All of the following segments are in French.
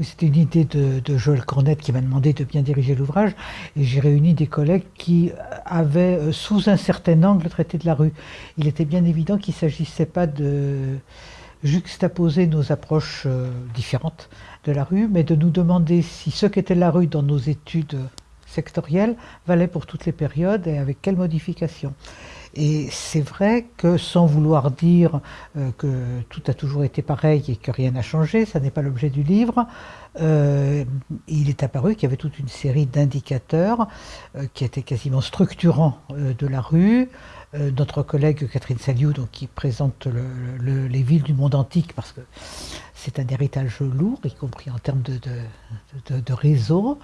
C'était une idée de, Joël Cornette qui m'a demandé de bien diriger l'ouvrage et j'ai réuni des collègues qui avaient euh, sous un certain angle traité de la rue. Il était bien évident qu'il ne s'agissait pas de juxtaposer nos approches euh, différentes de la rue, mais de nous demander si ce qu'était la rue dans nos études sectorielles valait pour toutes les périodes et avec quelles modifications. Et c'est vrai que sans vouloir dire euh, que tout a toujours été pareil et que rien n'a changé, ça n'est pas l'objet du livre, euh, il est apparu qu'il y avait toute une série d'indicateurs euh, qui étaient quasiment structurants de la rue. notre collègue Catherine Saliou, donc, qui présente les villes du monde antique, parce que c'est un héritage lourd, y compris en termes de, de, de réseau,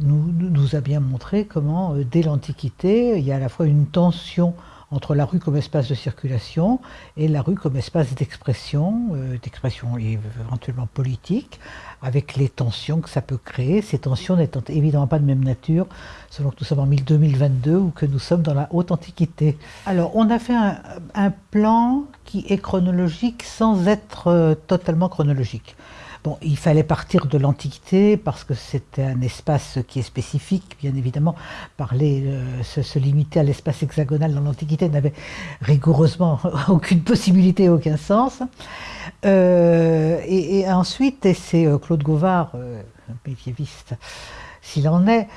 nous, nous, a bien montré comment, euh, dès l'Antiquité, il y a à la fois une tension entre la rue comme espace de circulation et la rue comme espace d'expression, euh, d'expression éventuellement politique, avec les tensions que ça peut créer, ces tensions n'étant évidemment pas de même nature selon que nous sommes en 2022 ou que nous sommes dans la haute antiquité. Alors on a fait un, plan qui est chronologique sans être euh, totalement chronologique il fallait partir de l'Antiquité parce que c'était un espace qui est spécifique, bien évidemment. Parler, euh, se, limiter à l'espace hexagonal dans l'Antiquité n'avait rigoureusement aucune possibilité, aucun sens. Euh, et, ensuite, et c'est euh, Claude Gauvard, un médiéviste, s'il en est,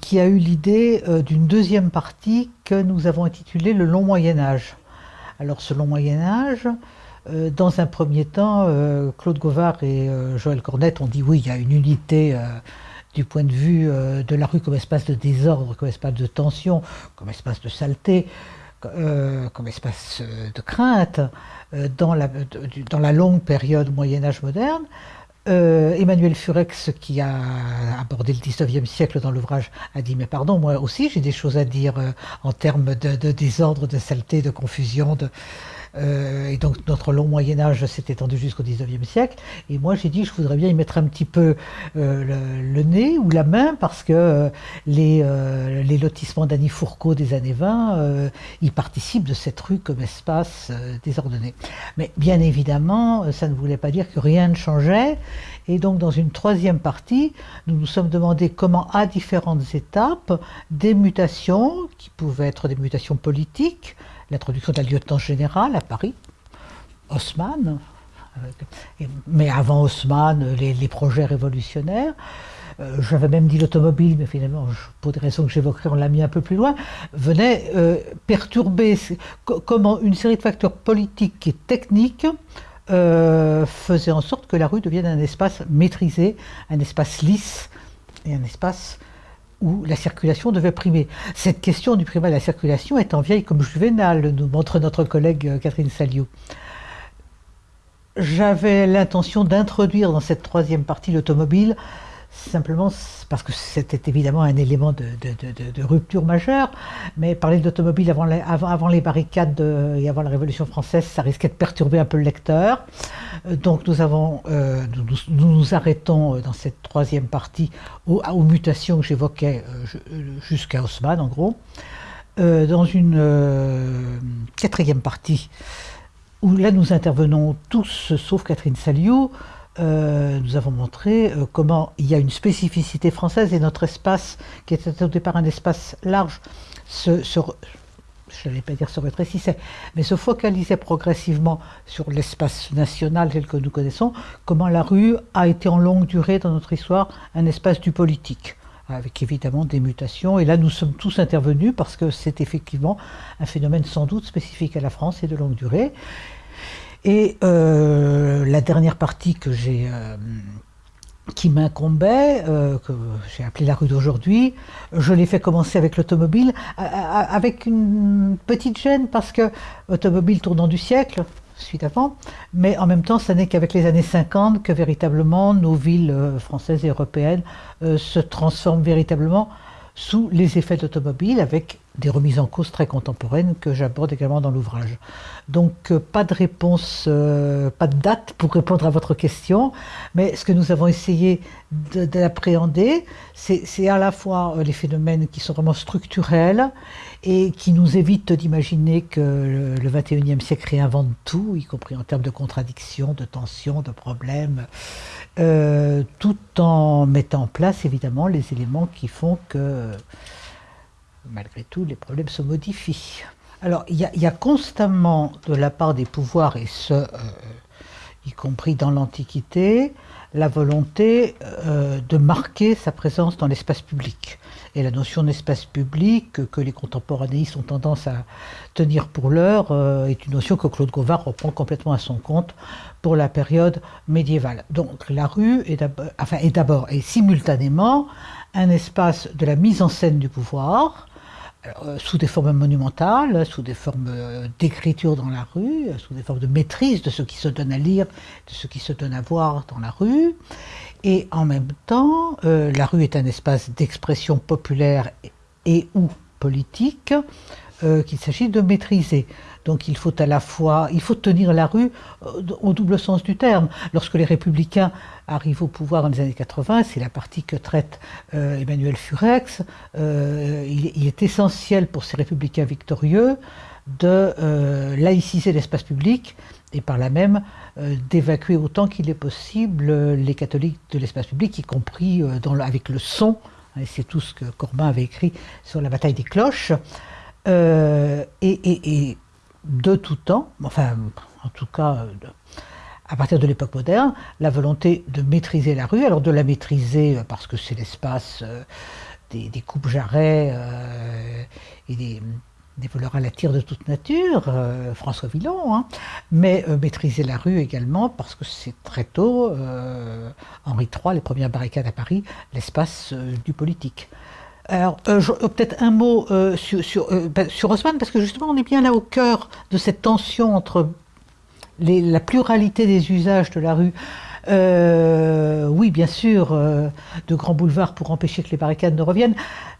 qui a eu l'idée d'une deuxième partie que nous avons intitulée le long Moyen Âge. Alors ce long Moyen Âge, euh, dans un premier temps, euh, Claude Gauvard et euh, Joël Cornette ont dit oui, il y a une unité du point de vue de la rue comme espace de désordre, comme espace de tension, comme espace de saleté, comme espace de crainte dans la, dans la longue période Moyen-Âge moderne. Emmanuel Furex, qui a abordé le 19e siècle dans l'ouvrage, a dit Mais pardon, moi aussi j'ai des choses à dire en termes de, de, désordre, de saleté, de confusion, de, euh, et donc notre long Moyen Âge s'est étendu jusqu'au 19e siècle. Et moi j'ai dit je voudrais bien y mettre un petit peu euh, le, nez ou la main parce que euh, les, lotissements d'Annie Fourcault des années 20 y participent de cette rue comme espace désordonné. Mais bien évidemment ça ne voulait pas dire que rien ne changeait. Et donc dans une troisième partie, nous nous sommes demandé comment à différentes étapes, des mutations qui pouvaient être des mutations politiques, l'introduction d'un lieutenant général à Paris, Haussmann, mais avant Haussmann, les, projets révolutionnaires. Euh, j'avais même dit l'automobile, mais finalement, pour des raisons que j'évoquerai, on l'a mis un peu plus loin, venait euh, perturber comment une série de facteurs politiques et techniques euh, faisaient en sorte que la rue devienne un espace maîtrisé, un espace lisse et un espace où la circulation devait primer. Cette question du primat de la circulation est en vieille comme Juvenal, nous montre notre collègue euh, Catherine Saliou. J'avais l'intention d'introduire dans cette troisième partie l'automobile simplement parce que c'était évidemment un élément de, rupture majeure, mais parler d'automobile avant, les barricades et avant la Révolution française, ça risquait de perturber un peu le lecteur. Euh, donc nous, avons, euh, nous, nous, arrêtons euh, dans cette troisième partie aux, mutations que j'évoquais jusqu'à Haussmann en gros. dans une quatrième partie, où là nous intervenons tous sauf Catherine Saliou, euh, nous avons montré euh, comment il y a une spécificité française et notre espace, qui était au départ un espace large, je n'allais pas dire se rétrécissait, mais se focalisait progressivement sur l'espace national tel que nous connaissons, comment la rue a été en longue durée dans notre histoire un espace du politique avec évidemment des mutations. Et là, nous sommes tous intervenus parce que c'est effectivement un phénomène sans doute spécifique à la France et de longue durée. Et euh, la dernière partie que j'ai, euh, qui m'incombait, euh, que j'ai appelée la rue d'aujourd'hui, je l'ai fait commencer avec l'automobile, avec une petite gêne parce que automobile tournant du siècle, suite avant, mais en même temps, ce n'est qu'avec les années 50 que véritablement nos villes françaises et européennes se transforment véritablement sous les effets d'automobile, avec des remises en cause très contemporaines que j'aborde également dans l'ouvrage. Donc euh, pas de réponse, euh, pas de date pour répondre à votre question, mais ce que nous avons essayé d'appréhender, c'est à la fois euh, les phénomènes qui sont vraiment structurels et qui nous évitent d'imaginer que le, 21e siècle réinvente tout, y compris en termes de contradictions, de tensions, de problèmes, tout en mettant en place évidemment les éléments qui font que malgré tout, les problèmes se modifient. Alors, il y, a constamment de la part des pouvoirs, et ce, euh, y compris dans l'Antiquité, la volonté euh, de marquer sa présence dans l'espace public. Et la notion d'espace public que les contemporanéistes ont tendance à tenir pour l'heure euh, est une notion que Claude Gauvard reprend complètement à son compte pour la période médiévale. Donc la rue est d'abord et simultanément un espace de la mise en scène du pouvoir, euh, sous des formes monumentales, sous des formes euh, d'écriture dans la rue, sous des formes de maîtrise de ce qui se donne à lire, de ce qui se donne à voir dans la rue. Et en même temps, euh, la rue est un espace d'expression populaire et, ou politique qu'il s'agit de maîtriser. Donc il faut à la fois, il faut tenir la rue euh, au double sens du terme. Lorsque les républicains arrivent au pouvoir dans les années 80, c'est la partie que traite euh, Emmanuel Furex, euh, il, est essentiel pour ces républicains victorieux de laïciser l'espace public et par là même d'évacuer autant qu'il est possible les catholiques de l'espace public, y compris avec le son. C'est tout ce que Corbin avait écrit sur la bataille des cloches. et, de tout temps, enfin en tout cas à partir de l'époque moderne, la volonté de maîtriser la rue, alors de la maîtriser euh, parce que c'est l'espace euh, des, coupes jarrets euh, et des, voleurs à la tire de toute nature, François Villon, hein, mais maîtriser la rue également parce que c'est très tôt, Henri III, les premières barricades à Paris, l'espace du politique. Alors, euh, euh, peut-être un mot euh, sur, sur, ben, sur, parce que justement, on est bien là au cœur de cette tension entre les, la pluralité des usages de la rue euh, oui, bien sûr, euh, de grands boulevards pour empêcher que les barricades ne reviennent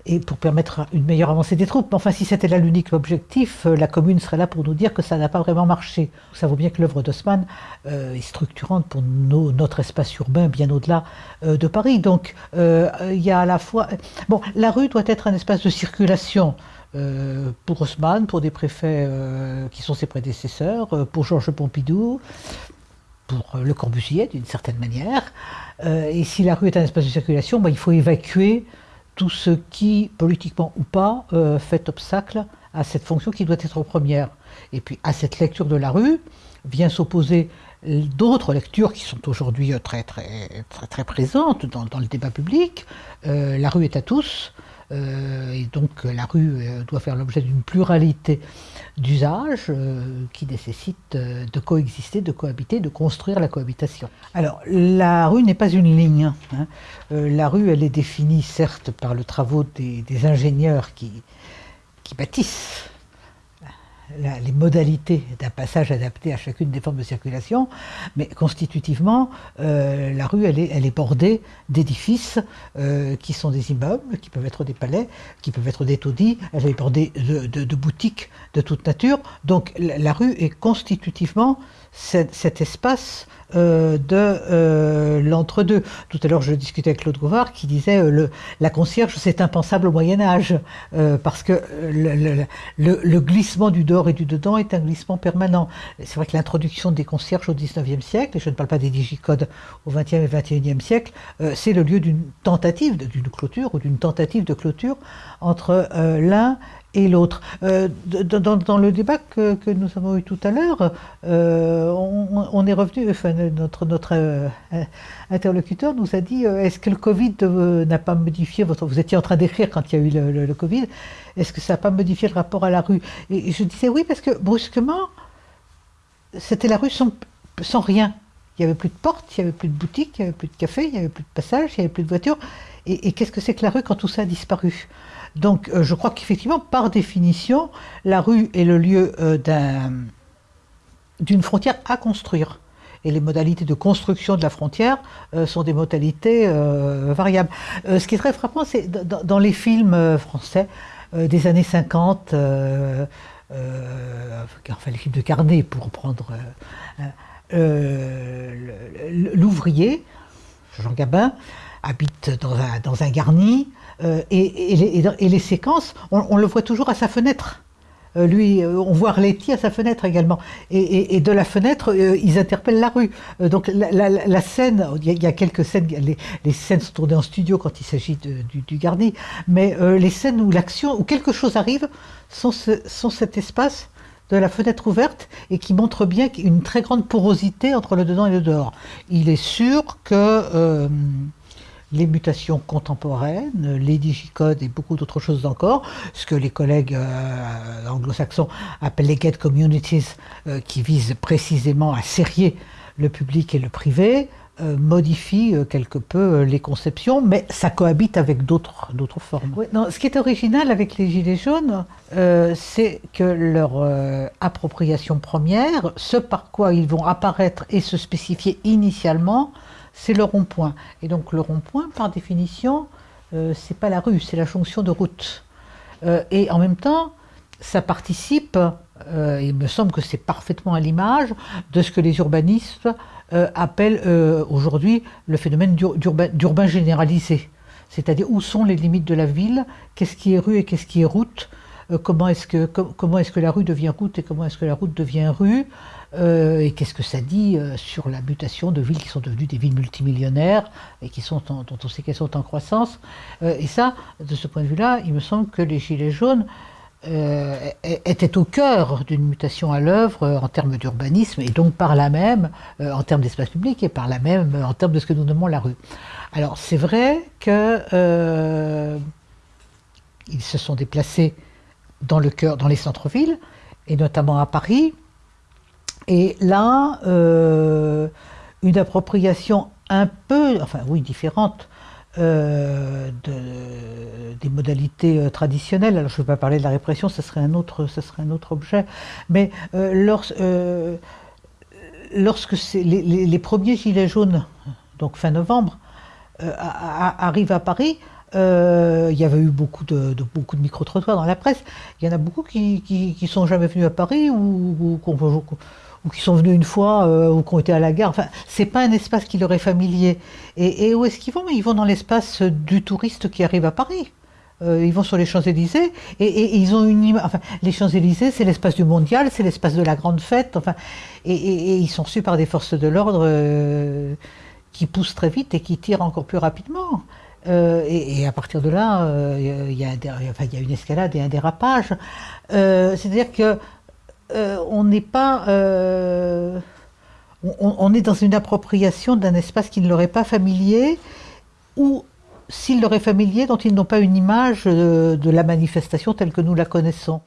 et pour permettre une meilleure avancée des troupes. Mais enfin, si c'était là l'unique objectif, euh, la commune serait là pour nous dire que ça n'a pas vraiment marché. Ça vaut bien que l'œuvre d'Haussmann est structurante pour notre espace urbain bien au-delà de Paris. Donc, il y a à la fois... Bon, la rue doit être un espace de circulation. pour Haussmann, pour des préfets qui sont ses prédécesseurs, pour Georges Pompidou, pour Le Corbusier, d'une certaine manière. Euh, et si la rue est un espace de circulation, ben, il faut évacuer tout ce qui, politiquement ou pas, euh, fait obstacle à cette fonction qui doit être première. Et puis à cette lecture de la rue vient s'opposer d'autres lectures qui sont aujourd'hui très, très, très, très présentes dans, le débat public. Euh, la rue est à tous, euh, et donc la rue euh, doit faire l'objet d'une pluralité d'usages euh, qui nécessitent de coexister, de cohabiter, de construire la cohabitation. Alors la rue n'est pas une ligne. Hein. la rue, elle est définie certes par le travaux des, ingénieurs qui bâtissent les modalités d'un passage adapté à chacune des formes de circulation, mais constitutivement, euh, la rue, elle est, bordée d'édifices euh, qui sont des immeubles, qui peuvent être des palais, qui peuvent être des taudis, elle est bordée de, boutiques de toute nature. Donc la, rue est constitutivement cet espace euh, de euh, l'entre-deux. Tout à l'heure, je discutais avec Claude Gauvard qui disait euh, le, la concierge, c'est impensable au Moyen Âge, parce que le, le, glissement du dehors et du dedans est un glissement permanent. C'est vrai que l'introduction des concierges au XIXe siècle, et je ne parle pas des digicodes au XXe et XXIe siècle, c'est le lieu d'une tentative, d'une clôture ou d'une tentative de clôture entre l'un et l'autre. Euh, dans, le débat que, nous avons eu tout à l'heure, euh, on, est revenu, enfin, notre, euh, interlocuteur nous a dit est-ce que le Covid n'a pas modifié votre. Vous étiez en train d'écrire quand il y a eu le, Covid, est-ce que ça n'a pas modifié le rapport à la rue? Et, je disais oui, parce que brusquement, c'était la rue sans rien. Il n'y avait plus de portes, il n'y avait plus de boutiques, il n'y avait plus de café, il n'y avait plus de passage, il n'y avait plus de voitures. Et, qu'est-ce que c'est que la rue quand tout ça a disparu? Donc euh, je crois qu'effectivement, par définition, la rue est le lieu euh, d'une frontière à construire. Et les modalités de construction de la frontière euh, sont des modalités variables. ce qui est très frappant, c'est dans, les films français, des années 50, enfin l'équipe de Carnet pour prendre l'ouvrier, Jean Gabin, habite dans un, garni, et, les, séquences, on le voit toujours à sa fenêtre. Euh, lui, euh, on voit Arletty à sa fenêtre également. Et, de la fenêtre, euh, ils interpellent la rue. donc la, scène, il y, a quelques scènes, les, scènes sont tournées en studio quand il s'agit du, Garni, mais les scènes où l'action, où quelque chose arrive, sont cet espace de la fenêtre ouverte et qui montre bien une très grande porosité entre le dedans et le dehors. Il est sûr que les mutations contemporaines, les digicodes et beaucoup d'autres choses encore, ce que les collègues euh, anglo-saxons appellent les get communities, euh, qui visent précisément à serrer le public et le privé, euh, modifient quelque peu les conceptions, mais ça cohabite avec d'autres formes. ce qui est original avec les Gilets jaunes, c'est que leur appropriation première, ce par quoi ils vont apparaître et se spécifier initialement, c'est le rond-point. Et donc le rond-point, par définition, euh, c'est pas la rue, c'est la jonction de route. Euh, et en même temps, ça participe, euh, il me semble que c'est parfaitement à l'image de ce que les urbanistes appellent aujourd'hui le phénomène d'urbain généralisé. C'est-à-dire où sont les limites de la ville, qu'est-ce qui est rue et qu'est-ce qui est route, comment est-ce que, est que la rue devient route et comment est-ce que la route devient rue, euh, et qu'est-ce que ça dit euh, sur la mutation de villes qui sont devenues des villes multimillionnaires et qui sont dont on sait qu'elles sont en croissance? Euh, Et ça, de ce point de vue-là, il me semble que les Gilets jaunes étaient au cœur d'une mutation à l'œuvre en termes d'urbanisme et donc par là même en termes d'espace public et par là même en termes de ce que nous nommons la rue. Alors c'est vrai que ils se sont déplacés dans le cœur, dans les centres-villes et notamment à Paris, et là, euh, une appropriation un peu, enfin oui, différente euh, modalités euh, traditionnelles. Alors je ne vais pas parler de la répression, ce serait un autre, ce serait un autre objet. Mais lorsque les, premiers gilets jaunes, donc fin novembre, arrivent à Paris, il y avait eu beaucoup de, beaucoup de micro-trottoirs dans la presse. Il y en a beaucoup qui ne sont jamais venus à Paris ou, qui sont venus une fois euh, ou qui ont été à la gare. Enfin, c'est pas un espace qui leur est familier. Et, où est-ce qu'ils vont? Ils vont dans l'espace du touriste qui arrive à Paris. Euh, ils vont sur les Champs-Élysées et, ils ont une enfin les Champs-Élysées c'est l'espace du mondial, c'est l'espace de la grande fête, enfin et, ils sont reçus par des forces de l'ordre euh, qui poussent très vite et qui tirent encore plus rapidement. et, à partir de là, il y, a, une escalade et un dérapage. C'est-à-dire que euh, on n'est pas... Euh, on, est dans une appropriation d'un espace qui ne leur est pas familier, ou s'il leur est familier, dont ils n'ont pas une image de la manifestation telle que nous la connaissons.